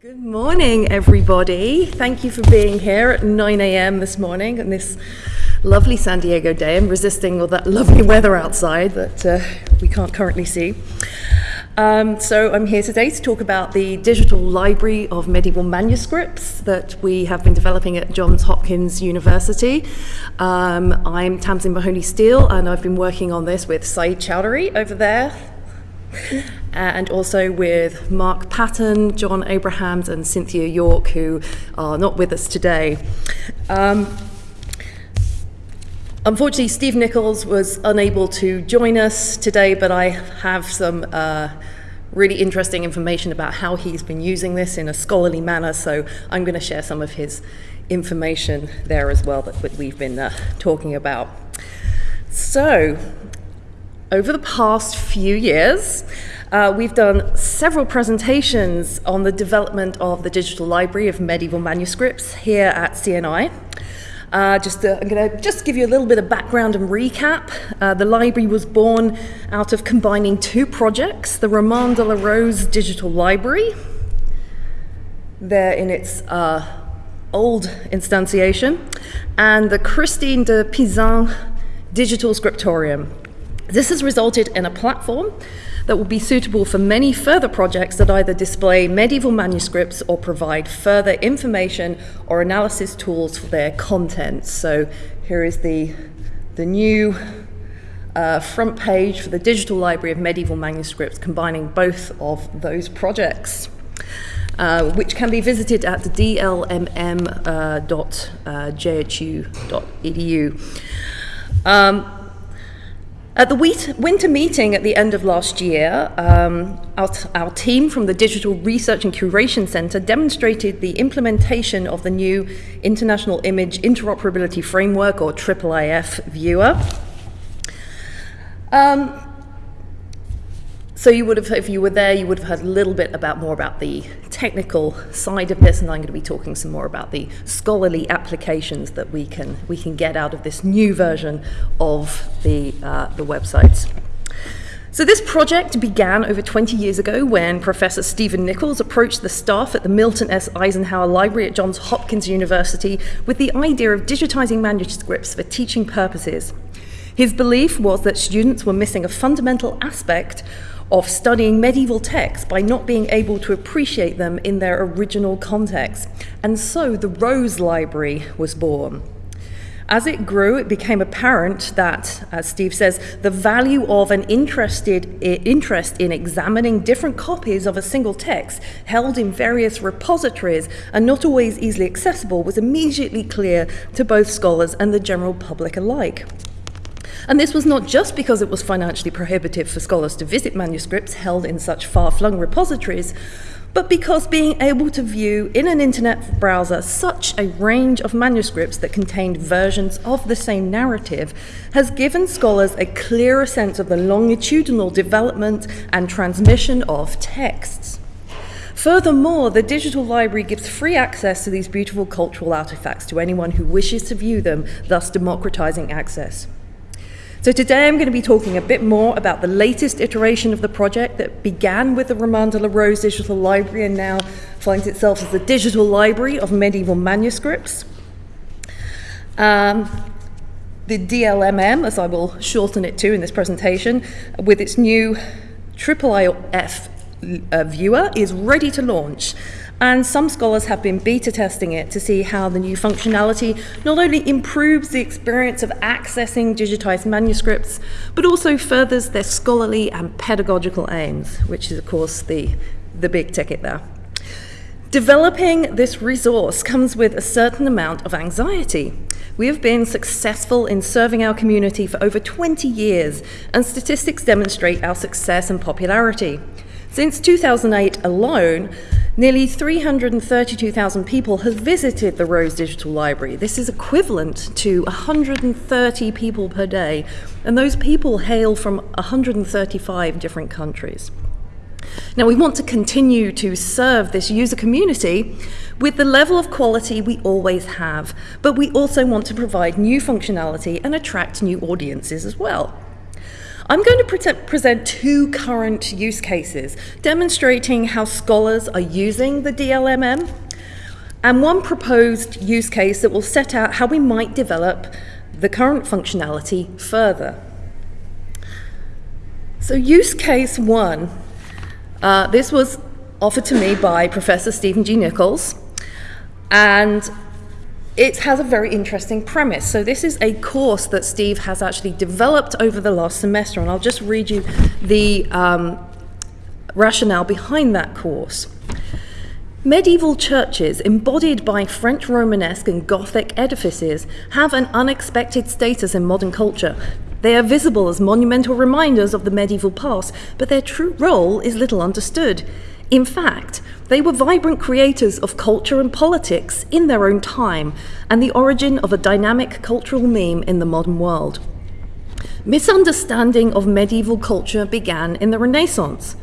Good morning, everybody. Thank you for being here at 9 a.m. this morning on this lovely San Diego day. I'm resisting all that lovely weather outside that uh, we can't currently see. Um, so I'm here today to talk about the digital library of medieval manuscripts that we have been developing at Johns Hopkins University. Um, I'm Tamsin Mahoney Steele and I've been working on this with Sayeed Choudhury over there and also with Mark Patton, John Abrahams, and Cynthia York, who are not with us today. Um, unfortunately, Steve Nichols was unable to join us today, but I have some uh, really interesting information about how he's been using this in a scholarly manner, so I'm going to share some of his information there as well that, that we've been uh, talking about. So, over the past few years, uh, we've done several presentations on the development of the digital library of medieval manuscripts here at CNI. Uh, just uh, I'm going to just give you a little bit of background and recap. Uh, the library was born out of combining two projects, the Roman de la Rose Digital Library, there in its uh, old instantiation, and the Christine de Pizan Digital Scriptorium. This has resulted in a platform that will be suitable for many further projects that either display medieval manuscripts or provide further information or analysis tools for their contents. So here is the, the new uh, front page for the Digital Library of Medieval Manuscripts combining both of those projects. Uh, which can be visited at dlmm.jhu.edu. Uh, um, at the winter meeting at the end of last year, um, our, our, team from the Digital Research and Curation Center demonstrated the implementation of the new International Image Interoperability Framework, or IIIF viewer. Um, so you would have, if you were there, you would have heard a little bit about more about the technical side of this, and I'm going to be talking some more about the scholarly applications that we can we can get out of this new version of the uh, the websites. So this project began over 20 years ago when Professor Stephen Nichols approached the staff at the Milton S. Eisenhower Library at Johns Hopkins University with the idea of digitizing manuscripts for teaching purposes. His belief was that students were missing a fundamental aspect of studying medieval texts by not being able to appreciate them in their original context. And so the Rose Library was born. As it grew, it became apparent that, as Steve says, the value of an interested interest in examining different copies of a single text held in various repositories and not always easily accessible was immediately clear to both scholars and the general public alike. And this was not just because it was financially prohibitive for scholars to visit manuscripts held in such far flung repositories, but because being able to view in an internet browser such a range of manuscripts that contained versions of the same narrative has given scholars a clearer sense of the longitudinal development and transmission of texts. Furthermore, the digital library gives free access to these beautiful cultural artifacts to anyone who wishes to view them, thus democratizing access. So today I'm going to be talking a bit more about the latest iteration of the project that began with the Roman de la Rose Digital Library and now finds itself as the Digital Library of Medieval Manuscripts. Um, the DLMM, as I will shorten it to in this presentation, with its new IIIF uh, viewer, is ready to launch and some scholars have been beta testing it to see how the new functionality not only improves the experience of accessing digitized manuscripts, but also furthers their scholarly and pedagogical aims, which is, of course, the, the big ticket there. Developing this resource comes with a certain amount of anxiety. We have been successful in serving our community for over 20 years, and statistics demonstrate our success and popularity. Since 2008 alone, Nearly 332,000 people have visited the Rose Digital Library. This is equivalent to 130 people per day, and those people hail from 135 different countries. Now, we want to continue to serve this user community with the level of quality we always have, but we also want to provide new functionality and attract new audiences as well. I'm going to pre present two current use cases demonstrating how scholars are using the DLMM and one proposed use case that will set out how we might develop the current functionality further. So use case one, uh, this was offered to me by Professor Stephen G. Nichols, and it has a very interesting premise. So this is a course that Steve has actually developed over the last semester, and I'll just read you the um, rationale behind that course. Medieval churches, embodied by French Romanesque and Gothic edifices, have an unexpected status in modern culture. They are visible as monumental reminders of the medieval past, but their true role is little understood. In fact, they were vibrant creators of culture and politics in their own time, and the origin of a dynamic cultural meme in the modern world. Misunderstanding of medieval culture began in the Renaissance.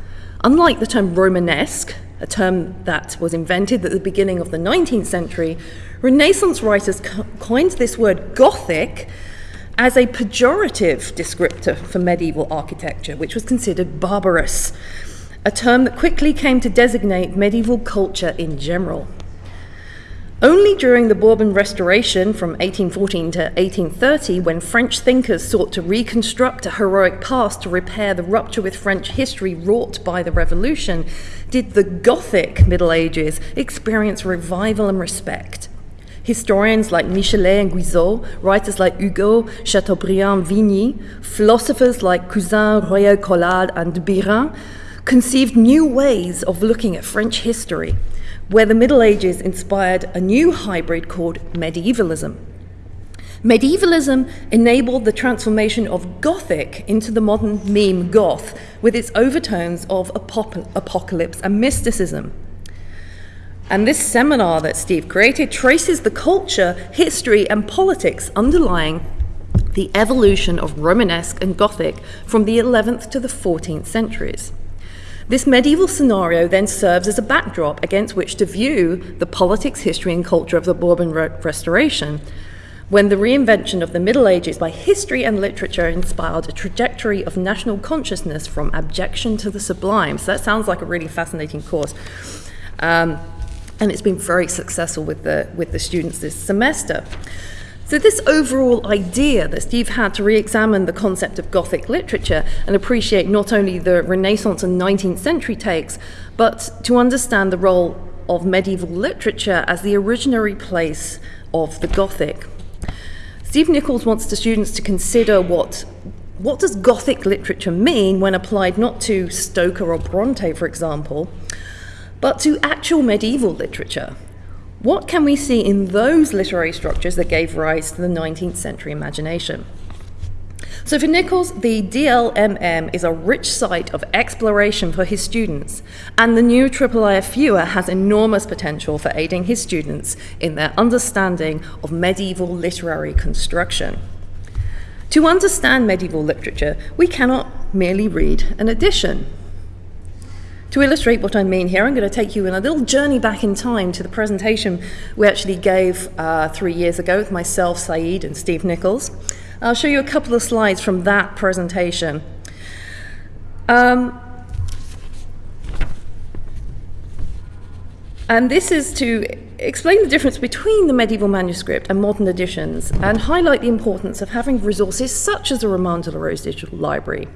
Unlike the term Romanesque, a term that was invented at the beginning of the 19th century, Renaissance writers coined this word Gothic as a pejorative descriptor for medieval architecture, which was considered barbarous, a term that quickly came to designate medieval culture in general. Only during the Bourbon Restoration from 1814 to 1830, when French thinkers sought to reconstruct a heroic past to repair the rupture with French history wrought by the Revolution, did the Gothic Middle Ages experience revival and respect. Historians like Michelet and Guizot, writers like Hugo, Chateaubriand, Vigny, philosophers like Cousin, Royer Collard, and Biran conceived new ways of looking at French history where the Middle Ages inspired a new hybrid called medievalism. Medievalism enabled the transformation of Gothic into the modern meme goth, with its overtones of apocalypse and mysticism. And this seminar that Steve created traces the culture, history, and politics underlying the evolution of Romanesque and Gothic from the 11th to the 14th centuries. This medieval scenario then serves as a backdrop against which to view the politics, history, and culture of the Bourbon re Restoration, when the reinvention of the Middle Ages by history and literature inspired a trajectory of national consciousness from abjection to the sublime. So that sounds like a really fascinating course. Um, and it's been very successful with the, with the students this semester. So, this overall idea that Steve had to re examine the concept of Gothic literature and appreciate not only the Renaissance and 19th century takes, but to understand the role of medieval literature as the originary place of the Gothic. Steve Nichols wants the students to consider what what does Gothic literature mean when applied not to Stoker or Bronte, for example, but to actual medieval literature? What can we see in those literary structures that gave rise to the 19th century imagination? So for Nichols, the DLMM is a rich site of exploration for his students, and the new IIIF viewer has enormous potential for aiding his students in their understanding of medieval literary construction. To understand medieval literature, we cannot merely read an edition. To illustrate what I mean here, I'm going to take you on a little journey back in time to the presentation we actually gave uh, three years ago with myself, Sayeed, and Steve Nichols. I'll show you a couple of slides from that presentation. Um, and this is to explain the difference between the medieval manuscript and modern editions and highlight the importance of having resources such as the Roman de la Rose Digital Library.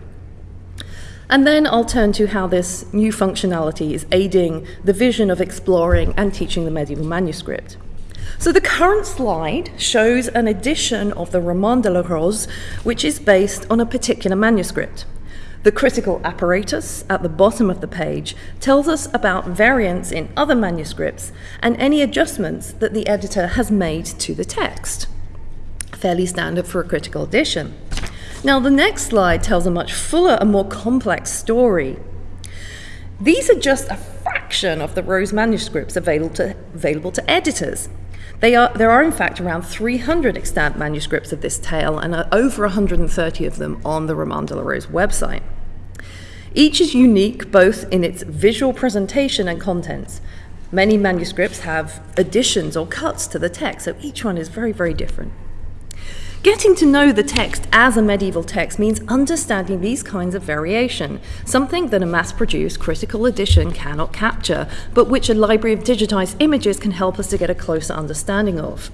And then I'll turn to how this new functionality is aiding the vision of exploring and teaching the medieval manuscript. So the current slide shows an edition of the Roman de la Rose, which is based on a particular manuscript. The critical apparatus at the bottom of the page tells us about variants in other manuscripts and any adjustments that the editor has made to the text. Fairly standard for a critical edition. Now, the next slide tells a much fuller and more complex story. These are just a fraction of the Rose manuscripts available to, available to editors. Are, there are, in fact, around 300 extant manuscripts of this tale and uh, over 130 of them on the Roman de la Rose website. Each is unique both in its visual presentation and contents. Many manuscripts have additions or cuts to the text, so each one is very, very different. Getting to know the text as a medieval text means understanding these kinds of variation, something that a mass-produced critical edition cannot capture, but which a library of digitized images can help us to get a closer understanding of.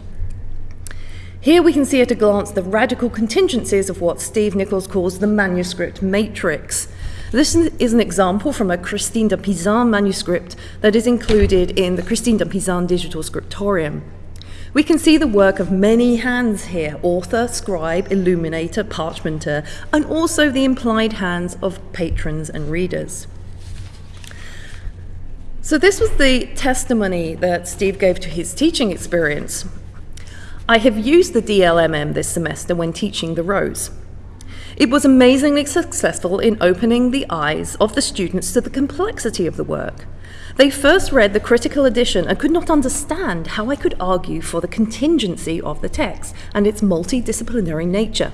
Here we can see at a glance the radical contingencies of what Steve Nichols calls the manuscript matrix. This is an example from a Christine de Pizan manuscript that is included in the Christine de Pizan digital scriptorium. We can see the work of many hands here, author, scribe, illuminator, parchmenter, and also the implied hands of patrons and readers. So this was the testimony that Steve gave to his teaching experience. I have used the DLMM this semester when teaching the Rose. It was amazingly successful in opening the eyes of the students to the complexity of the work. They first read the critical edition and could not understand how I could argue for the contingency of the text and its multidisciplinary nature.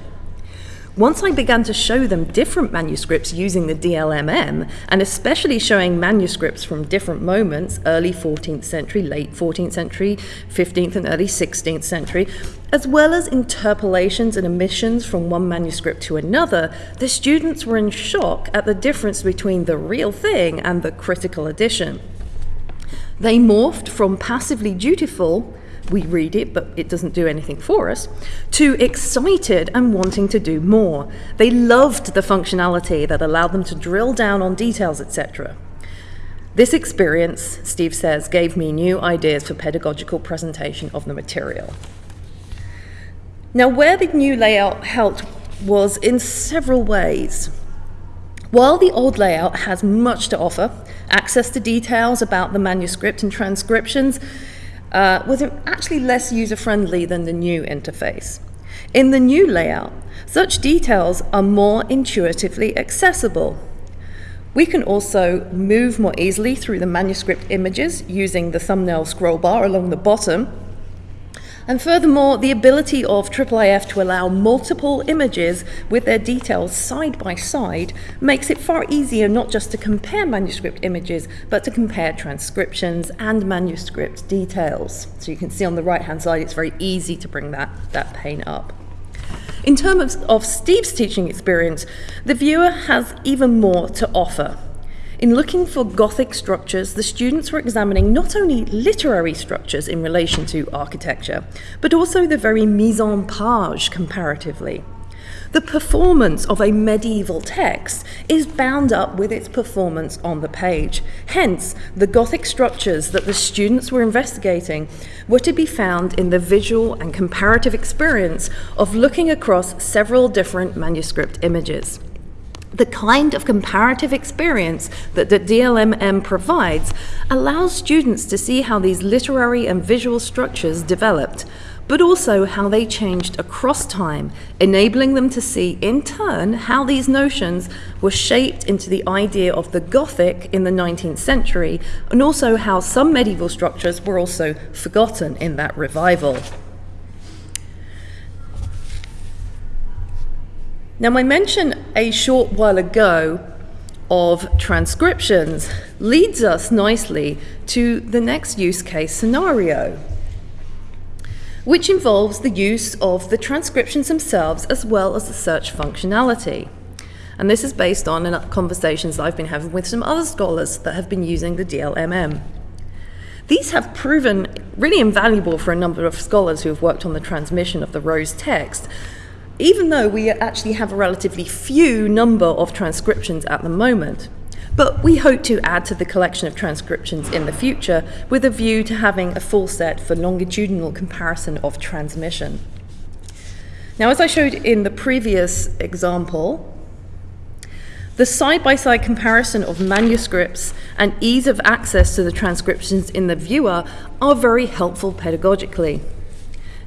Once I began to show them different manuscripts using the DLMM, and especially showing manuscripts from different moments, early 14th century, late 14th century, 15th and early 16th century, as well as interpolations and omissions from one manuscript to another, the students were in shock at the difference between the real thing and the critical edition. They morphed from passively dutiful we read it, but it doesn't do anything for us, to excited and wanting to do more. They loved the functionality that allowed them to drill down on details, etc. This experience, Steve says, gave me new ideas for pedagogical presentation of the material. Now, where the new layout helped was in several ways. While the old layout has much to offer, access to details about the manuscript and transcriptions, uh, was actually less user-friendly than the new interface. In the new layout, such details are more intuitively accessible. We can also move more easily through the manuscript images using the thumbnail scroll bar along the bottom and furthermore, the ability of IIIF to allow multiple images with their details side by side makes it far easier not just to compare manuscript images, but to compare transcriptions and manuscript details. So you can see on the right-hand side, it's very easy to bring that, that pane up. In terms of Steve's teaching experience, the viewer has even more to offer. In looking for Gothic structures, the students were examining not only literary structures in relation to architecture, but also the very mise en page comparatively. The performance of a medieval text is bound up with its performance on the page. Hence, the Gothic structures that the students were investigating were to be found in the visual and comparative experience of looking across several different manuscript images the kind of comparative experience that the DLMM provides allows students to see how these literary and visual structures developed, but also how they changed across time, enabling them to see in turn how these notions were shaped into the idea of the Gothic in the 19th century, and also how some medieval structures were also forgotten in that revival. Now, my mention a short while ago of transcriptions leads us nicely to the next use case scenario, which involves the use of the transcriptions themselves as well as the search functionality. And this is based on uh, conversations I've been having with some other scholars that have been using the DLMM. These have proven really invaluable for a number of scholars who have worked on the transmission of the Rose text, even though we actually have a relatively few number of transcriptions at the moment. But we hope to add to the collection of transcriptions in the future with a view to having a full set for longitudinal comparison of transmission. Now, as I showed in the previous example, the side-by-side -side comparison of manuscripts and ease of access to the transcriptions in the viewer are very helpful pedagogically.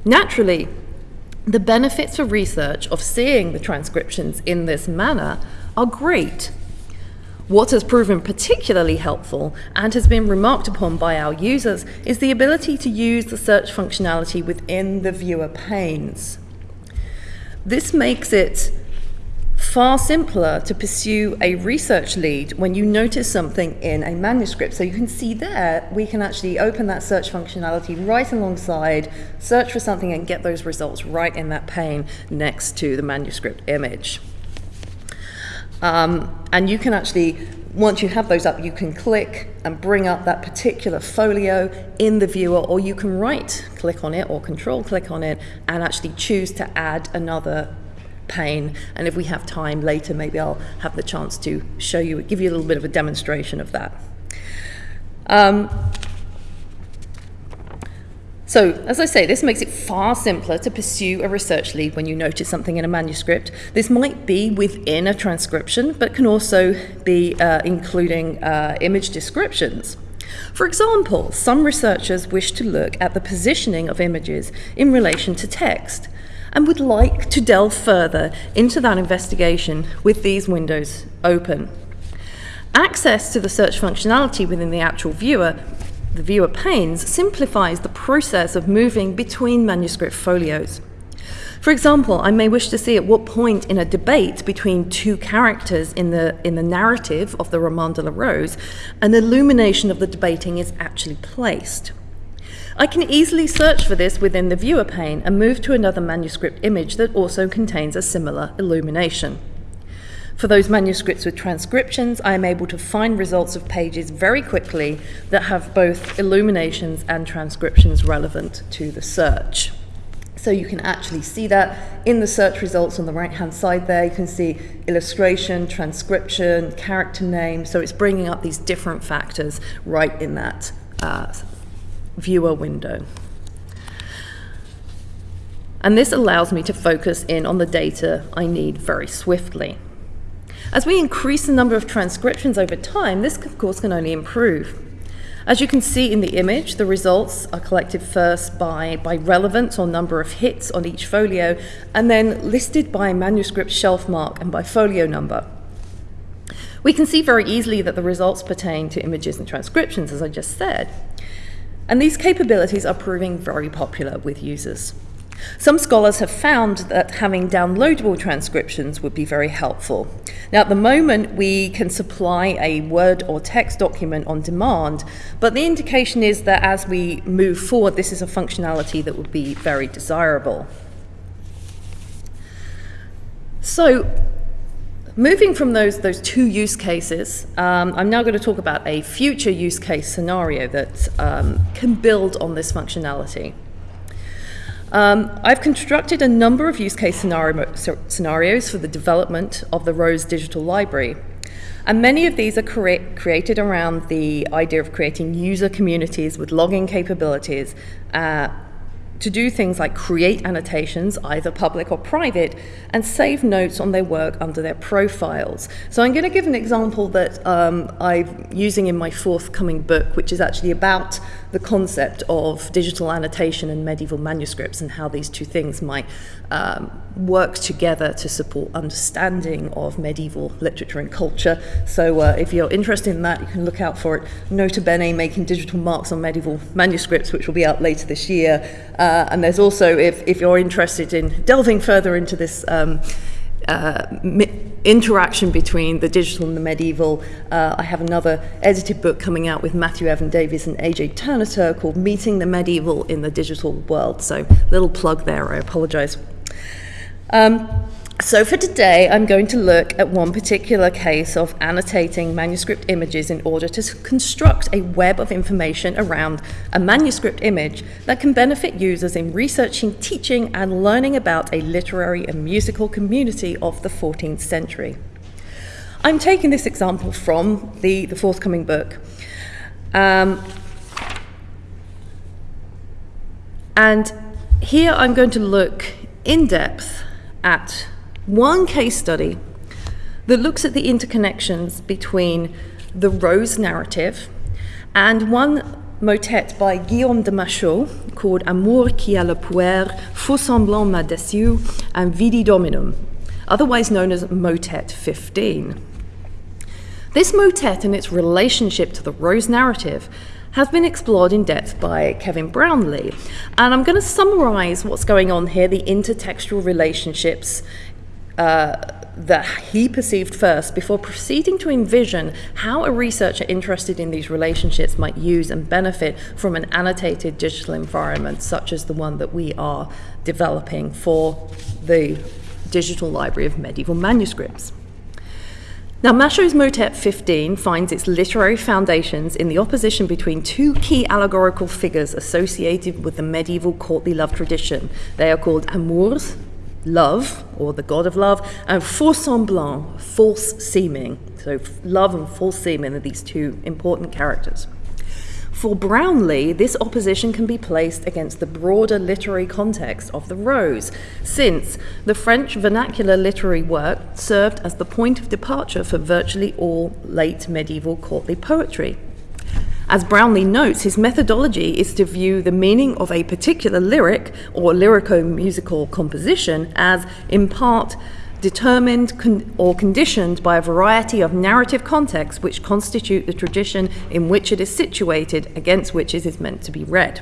Naturally, the benefits for research of seeing the transcriptions in this manner are great. What has proven particularly helpful and has been remarked upon by our users is the ability to use the search functionality within the viewer panes. This makes it far simpler to pursue a research lead when you notice something in a manuscript. So you can see there, we can actually open that search functionality right alongside, search for something and get those results right in that pane next to the manuscript image. Um, and you can actually, once you have those up, you can click and bring up that particular folio in the viewer, or you can right click on it or control click on it and actually choose to add another pane. And if we have time later, maybe I'll have the chance to show you, give you a little bit of a demonstration of that. Um, so, as I say, this makes it far simpler to pursue a research lead when you notice something in a manuscript. This might be within a transcription, but can also be uh, including uh, image descriptions. For example, some researchers wish to look at the positioning of images in relation to text and would like to delve further into that investigation with these windows open. Access to the search functionality within the actual viewer, the viewer panes, simplifies the process of moving between manuscript folios. For example, I may wish to see at what point in a debate between two characters in the, in the narrative of the Roman de la Rose, an illumination of the debating is actually placed. I can easily search for this within the viewer pane and move to another manuscript image that also contains a similar illumination. For those manuscripts with transcriptions, I am able to find results of pages very quickly that have both illuminations and transcriptions relevant to the search. So you can actually see that in the search results on the right hand side there. You can see illustration, transcription, character name. So it's bringing up these different factors right in that uh, viewer window. And this allows me to focus in on the data I need very swiftly. As we increase the number of transcriptions over time, this of course can only improve. As you can see in the image, the results are collected first by, by relevance or number of hits on each folio, and then listed by manuscript shelf mark and by folio number. We can see very easily that the results pertain to images and transcriptions, as I just said. And these capabilities are proving very popular with users. Some scholars have found that having downloadable transcriptions would be very helpful. Now, at the moment, we can supply a Word or text document on demand, but the indication is that as we move forward, this is a functionality that would be very desirable. So, Moving from those, those two use cases, um, I'm now going to talk about a future use case scenario that um, can build on this functionality. Um, I've constructed a number of use case scenario, scenarios for the development of the Rose Digital Library. And many of these are crea created around the idea of creating user communities with login capabilities uh, to do things like create annotations, either public or private, and save notes on their work under their profiles. So I'm going to give an example that um, I'm using in my forthcoming book, which is actually about the concept of digital annotation and medieval manuscripts and how these two things might um, work together to support understanding of medieval literature and culture. So uh, if you're interested in that, you can look out for it. Nota Bene making digital marks on medieval manuscripts, which will be out later this year. Uh, and there's also, if, if you're interested in delving further into this um, uh, interaction between the digital and the medieval. Uh, I have another edited book coming out with Matthew Evan Davies and Ece Turnator called Meeting the Medieval in the Digital World. So, little plug there, I apologize. Um, so for today, I'm going to look at one particular case of annotating manuscript images in order to construct a web of information around a manuscript image that can benefit users in researching, teaching, and learning about a literary and musical community of the 14th century. I'm taking this example from the, the forthcoming book. Um, and here I'm going to look in depth at one case study that looks at the interconnections between the Rose narrative and one motet by Guillaume de Machaut called Amour qui a le pouoir, faux semblant m'a déçu, and Vidi Dominum, otherwise known as Motet 15. This motet and its relationship to the Rose narrative has been explored in depth by Kevin Brownlee. And I'm going to summarize what's going on here, the intertextual relationships uh, that he perceived first before proceeding to envision how a researcher interested in these relationships might use and benefit from an annotated digital environment such as the one that we are developing for the Digital Library of Medieval Manuscripts. Now, Machaut's Motet 15 finds its literary foundations in the opposition between two key allegorical figures associated with the medieval courtly love tradition. They are called amours, love, or the god of love, and faux semblant, false seeming. So, love and false seeming are these two important characters. For Brownlee, this opposition can be placed against the broader literary context of the Rose, since the French vernacular literary work served as the point of departure for virtually all late medieval courtly poetry. As Brownlee notes, his methodology is to view the meaning of a particular lyric or lyrico musical composition as, in part, determined con- or conditioned by a variety of narrative contexts which constitute the tradition in which it is situated against which it is meant to be read.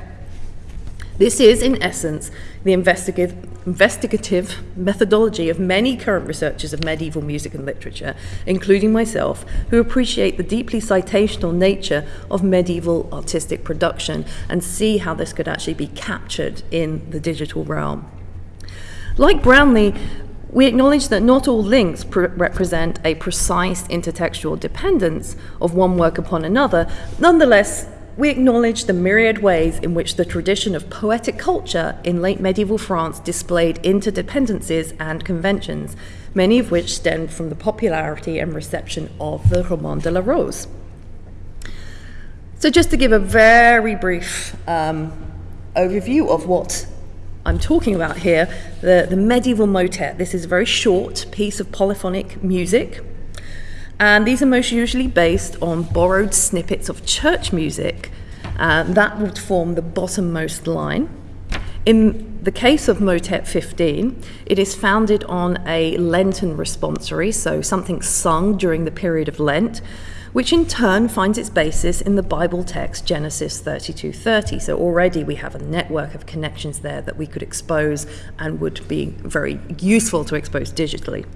This is, in essence, the investigative, investigative methodology of many current researchers of medieval music and literature, including myself, who appreciate the deeply citational nature of medieval artistic production and see how this could actually be captured in the digital realm. Like Brownlee, we acknowledge that not all links pr- represent a precise intertextual dependence of one work upon another. Nonetheless, we acknowledge the myriad ways in which the tradition of poetic culture in late medieval France displayed interdependencies and conventions, many of which stemmed from the popularity and reception of the Roman de la Rose. So, just to give a very brief um, overview of what I'm talking about here, the, the medieval motet. This is a very short piece of polyphonic music. And these are most usually based on borrowed snippets of church music. Uh, that would form the bottommost line. In the case of Motet 15, it is founded on a Lenten responsory, so something sung during the period of Lent, which in turn finds its basis in the Bible text Genesis 32:30. So already we have a network of connections there that we could expose and would be very useful to expose digitally.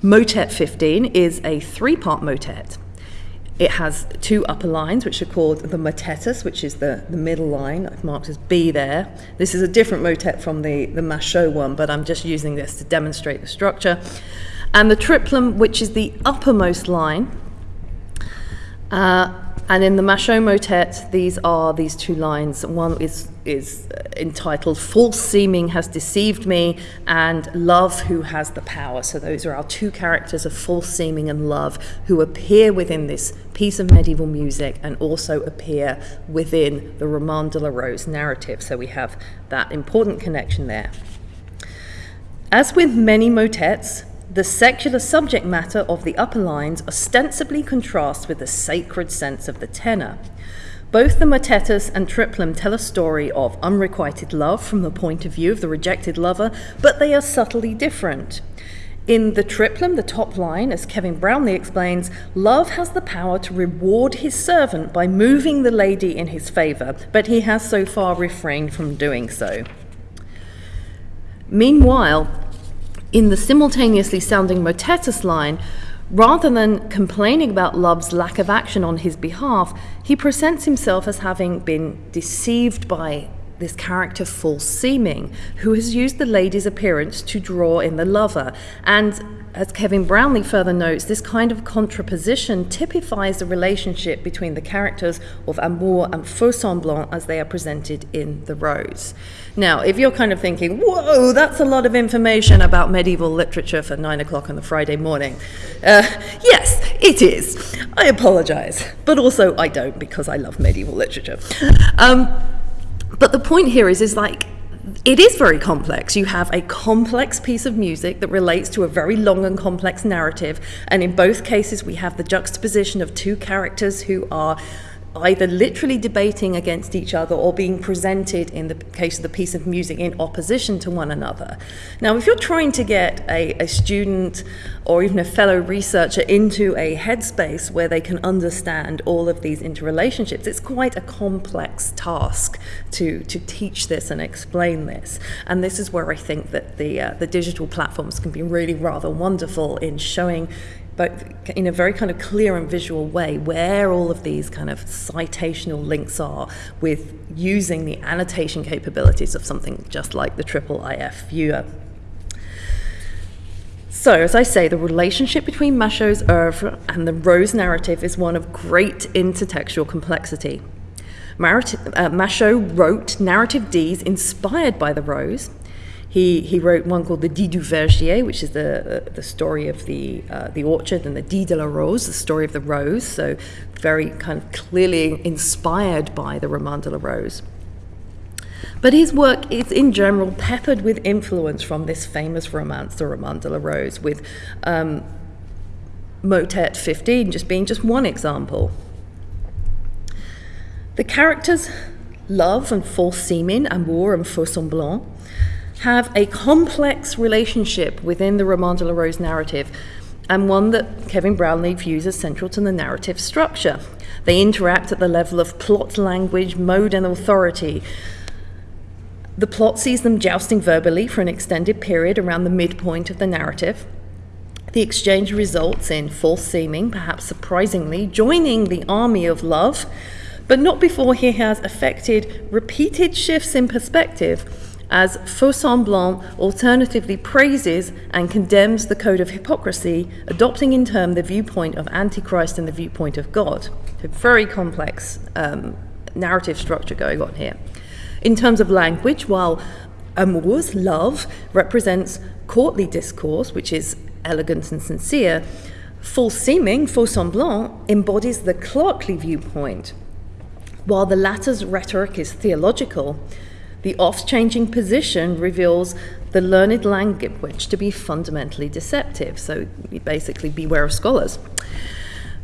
Motet 15 is a three-part motet. It has two upper lines, which are called the motetus, which is the, the middle line, I've marked as B there. This is a different motet from the, the one, but I'm just using this to demonstrate the structure. And the triplum, which is the uppermost line, uh, and in the Machaut motet, these are these two lines. One is, is entitled False Seeming Has Deceived Me and Love Who Has the Power. So those are our two characters of false seeming and love who appear within this piece of medieval music and also appear within the Roman de la Rose narrative. So we have that important connection there. As with many motets, the secular subject matter of the upper lines ostensibly contrasts with the sacred sense of the tenor. Both the motetus and triplum tell a story of unrequited love from the point of view of the rejected lover, but they are subtly different. In the triplum, the top line, as Kevin Brownlee explains, love has the power to reward his servant by moving the lady in his favour, but he has so far refrained from doing so. Meanwhile, in the simultaneously sounding motetus line, rather than complaining about love's lack of action on his behalf, he presents himself as having been deceived by this character false seeming, who has used the lady's appearance to draw in the lover. And as Kevin Brownlee further notes, this kind of contraposition typifies the relationship between the characters of amour and faux semblant as they are presented in The Rose. Now, if you're kind of thinking, whoa, that's a lot of information about medieval literature for nine o'clock on the Friday morning, uh, yes, it is. I apologize. But also, I don't because I love medieval literature. Um, but the point here is, is like, it is very complex. You have a complex piece of music that relates to a very long and complex narrative, and in both cases, we have the juxtaposition of two characters who are either literally debating against each other or being presented, in the case of the piece of music, in opposition to one another. Now, if you're trying to get a, a student or even a fellow researcher into a headspace where they can understand all of these interrelationships, it's quite a complex task to, to teach this and explain this. And this is where I think that the, uh, the digital platforms can be really rather wonderful in showing but in a very kind of clear and visual way where all of these kind of citational links are with using the annotation capabilities of something just like the triple IF viewer. So, as I say, the relationship between Machaut's oeuvre and the Rose narrative is one of great intertextual complexity. uh, Machaut wrote narrative dits inspired by the Rose, he, he wrote one called the Dits du Verger, which is the, the story of the, uh, the orchard, and the Dits de la Rose, the story of the rose, so very kind of clearly inspired by the Roman de la Rose. But his work is in general peppered with influence from this famous romance, the Roman de la Rose, with um, Motet 15 just being just one example. The characters love and false seeming, amour and faux semblant, have a complex relationship within the Roman de la Rose narrative, and one that Kevin Brownlee views as central to the narrative structure. They interact at the level of plot, language, mode, and authority. The plot sees them jousting verbally for an extended period around the midpoint of the narrative. The exchange results in false seeming, perhaps surprisingly, joining the army of love, but not before he has effected repeated shifts in perspective as faux semblant alternatively praises and condemns the code of hypocrisy, adopting in turn the viewpoint of Antichrist and the viewpoint of God. A very complex um, narrative structure going on here. In terms of language, while amours, love, represents courtly discourse, which is elegant and sincere, false seeming, faux semblant, embodies the clerkly viewpoint. While the latter's rhetoric is theological, the oft changing position reveals the learned language to be fundamentally deceptive, so basically, beware of scholars.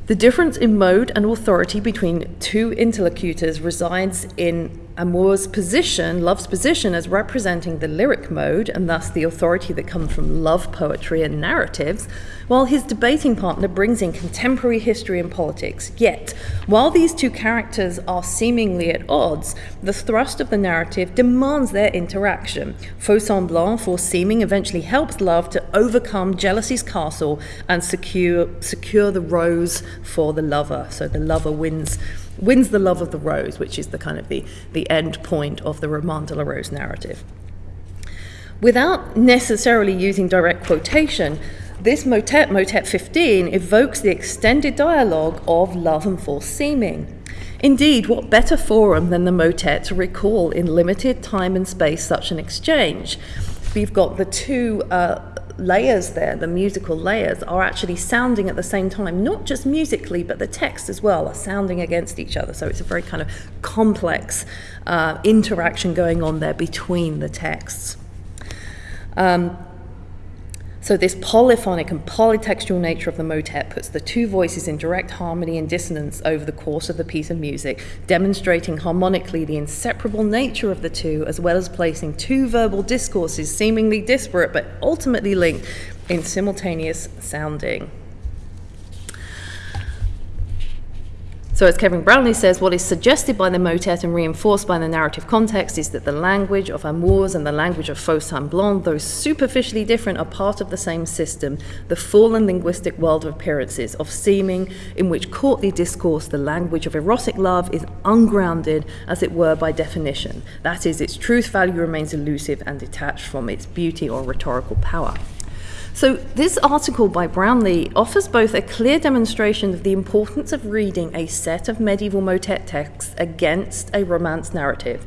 The difference in mode and authority between two interlocutors resides in Amour's position, love's position, as representing the lyric mode and thus the authority that comes from love poetry and narratives, while his debating partner brings in contemporary history and politics. Yet, while these two characters are seemingly at odds, the thrust of the narrative demands their interaction. Faux semblant, for seeming, eventually helps love to overcome jealousy's castle and secure, secure the rose for the lover. So the lover wins wins the love of the rose, which is the kind of the, the end point of the Roman de la Rose narrative. Without necessarily using direct quotation, this motet, motet 15, evokes the extended dialogue of love and false seeming. Indeed, what better forum than the motet to recall in limited time and space such an exchange? We've got the two uh, layers there, the musical layers, are actually sounding at the same time, not just musically, but the text as well are sounding against each other. So it's a very kind of complex uh, interaction going on there between the texts. Um, so, this polyphonic and polytextual nature of the motet puts the two voices in direct harmony and dissonance over the course of the piece of music, demonstrating harmonically the inseparable nature of the two, as well as placing two verbal discourses seemingly disparate but ultimately linked in simultaneous sounding. So, as Kevin Brownlee says, what is suggested by the motet and reinforced by the narrative context is that the language of amours and the language of faux semblant, though superficially different, are part of the same system, the fallen linguistic world of appearances, of seeming, in which courtly discourse, the language of erotic love, is ungrounded, as it were, by definition. That is, its truth value remains elusive and detached from its beauty or rhetorical power. So, this article by Brownlee offers both a clear demonstration of the importance of reading a set of medieval motet texts against a romance narrative,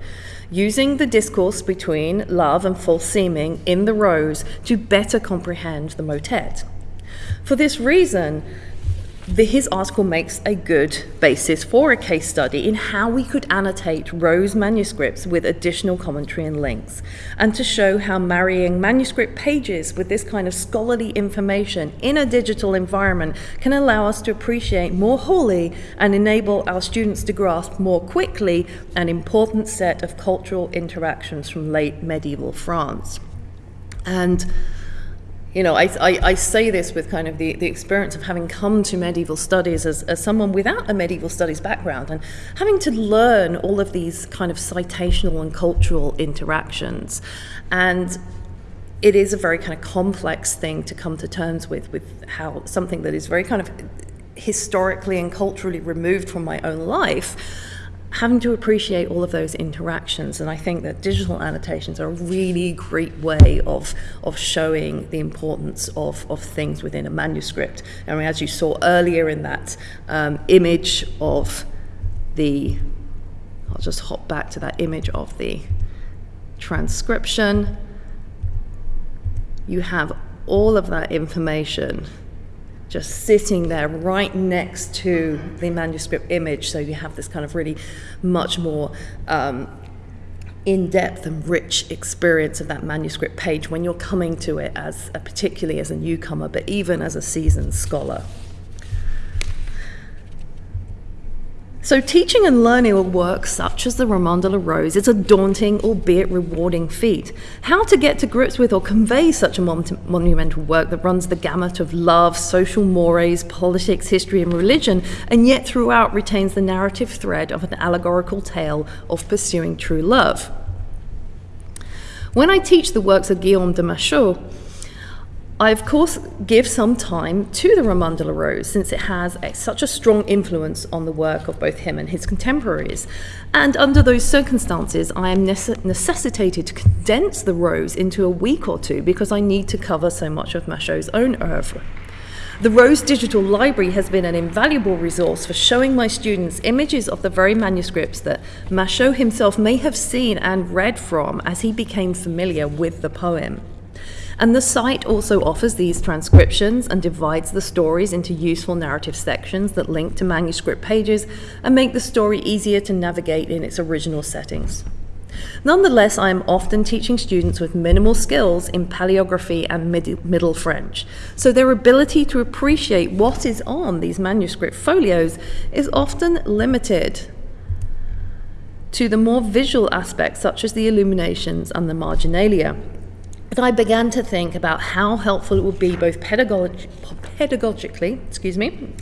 using the discourse between love and false seeming in the rose to better comprehend the motet. For this reason, the, his article makes a good basis for a case study in how we could annotate Rose manuscripts with additional commentary and links, and to show how marrying manuscript pages with this kind of scholarly information in a digital environment can allow us to appreciate more wholly and enable our students to grasp more quickly an important set of cultural interactions from late medieval France. And you know, I, I, I, say this with kind of the, the experience of having come to medieval studies as, as someone without a medieval studies background and having to learn all of these kind of citational and cultural interactions. And it is a very kind of complex thing to come to terms with, with how something that is very kind of historically and culturally removed from my own life having to appreciate all of those interactions. And I think that digital annotations are a really great way of, of showing the importance of, of things within a manuscript. I mean, as you saw earlier in that um, image of the, I'll just hop back to that image of the transcription. You have all of that information just sitting there right next to the manuscript image. So you have this kind of really much more um, in depth and rich experience of that manuscript page when you're coming to it as a, particularly as a newcomer, but even as a seasoned scholar. So, teaching and learning a work such as the Roman de la Rose is a daunting, albeit rewarding feat. How to get to grips with or convey such a mon monumental work that runs the gamut of love, social mores, politics, history, and religion, and yet throughout retains the narrative thread of an allegorical tale of pursuing true love. When I teach the works of Guillaume de Machaut, I, of course, give some time to the Roman la Rose since it has a, such a strong influence on the work of both him and his contemporaries. And under those circumstances, I am nece necessitated to condense the Rose into a week or two because I need to cover so much of Machaut's own oeuvre. The Rose Digital Library has been an invaluable resource for showing my students images of the very manuscripts that Machaut himself may have seen and read from as he became familiar with the poem. And the site also offers these transcriptions and divides the stories into useful narrative sections that link to manuscript pages and make the story easier to navigate in its original settings. Nonetheless, I am often teaching students with minimal skills in paleography and Middle French, so their ability to appreciate what is on these manuscript folios is often limited to the more visual aspects such as the illuminations and the marginalia. But I began to think about how helpful it would be both pedagog pedagogically, excuse me,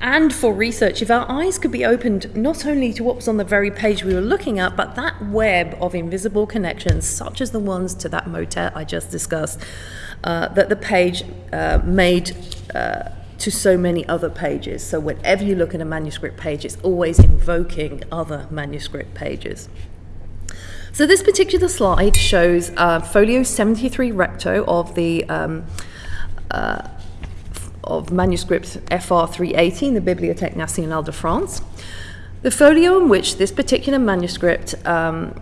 and for research if our eyes could be opened not only to what was on the very page we were looking at, but that web of invisible connections, such as the ones to that motet I just discussed, uh, that the page uh, made uh, to so many other pages. So whenever you look at a manuscript page, it's always invoking other manuscript pages. So this particular slide shows uh, folio 73 recto of the um, uh, of manuscript FR 318, the Bibliothèque Nationale de France. The folio in which this particular manuscript um,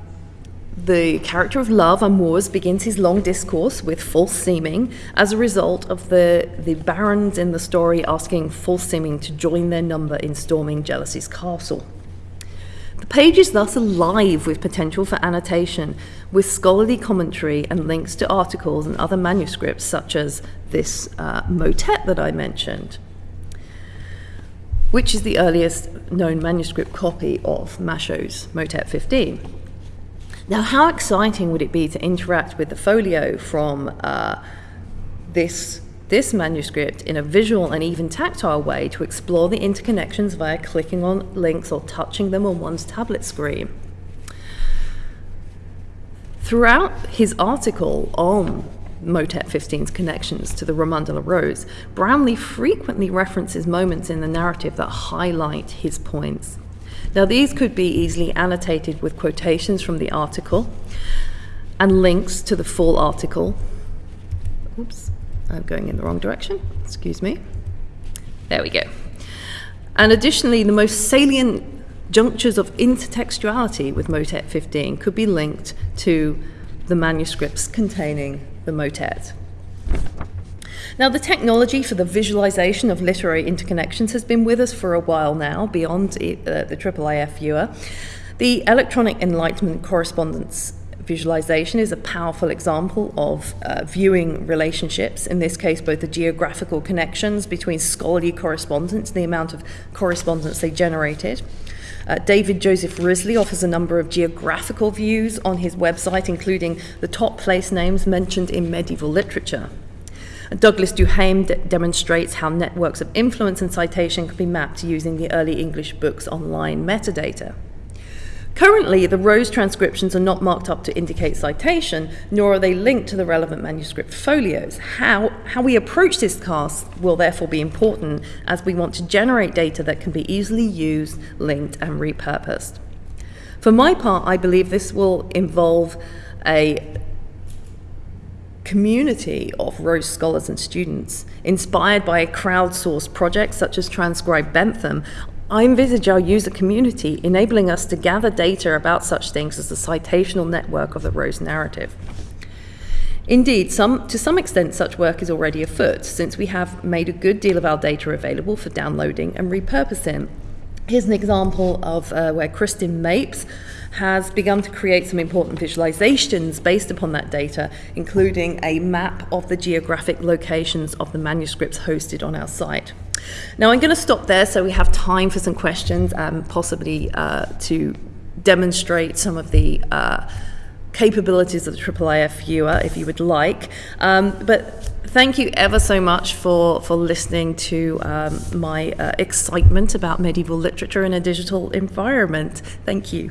the character of love, Amours, begins his long discourse with false seeming as a result of the, the barons in the story asking false seeming to join their number in storming Jealousy's castle. The page is thus alive with potential for annotation, with scholarly commentary and links to articles and other manuscripts, such as this uh, motet that I mentioned, which is the earliest known manuscript copy of Machaut's Motet 15. Now, how exciting would it be to interact with the folio from uh, this this manuscript in a visual and even tactile way to explore the interconnections via clicking on links or touching them on one's tablet screen. Throughout his article on Motet 15's connections to the Roman de la Rose, Brownlee frequently references moments in the narrative that highlight his points. Now, these could be easily annotated with quotations from the article and links to the full article. Oops. I'm going in the wrong direction, excuse me. There we go. And additionally, the most salient junctures of intertextuality with motet 15 could be linked to the manuscripts containing the motet. Now, the technology for the visualization of literary interconnections has been with us for a while now, beyond uh, the IIIF viewer. The electronic enlightenment correspondence visualization is a powerful example of uh, viewing relationships, in this case, both the geographical connections between scholarly correspondence, and the amount of correspondence they generated. Uh, David Joseph Wrisley offers a number of geographical views on his website, including the top place names mentioned in medieval literature. Douglas Duhaime de- demonstrates how networks of influence and citation can be mapped using the early English books online metadata. Currently, the Rose transcriptions are not marked up to indicate citation, nor are they linked to the relevant manuscript folios. How, how we approach this task will therefore be important as we want to generate data that can be easily used, linked, and repurposed. For my part, I believe this will involve a community of Rose scholars and students, inspired by a crowdsourced project such as Transcribe Bentham, I envisage our user community enabling us to gather data about such things as the citational network of the Rose narrative. Indeed, some, to some extent, such work is already afoot, since we have made a good deal of our data available for downloading and repurposing. Here's an example of uh, where Kristen Mapes has begun to create some important visualizations based upon that data, including a map of the geographic locations of the manuscripts hosted on our site. Now I'm going to stop there so we have time for some questions and um, possibly uh, to demonstrate some of the uh, capabilities of the IIIF viewer if you would like. Um, but thank you ever so much for, for listening to um, my uh, excitement about medieval literature in a digital environment. Thank you.